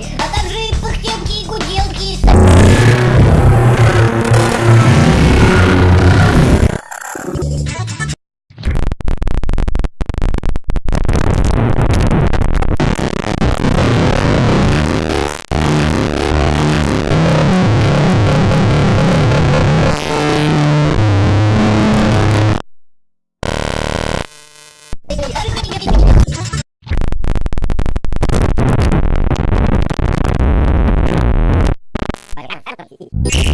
а также и гуделки Bye.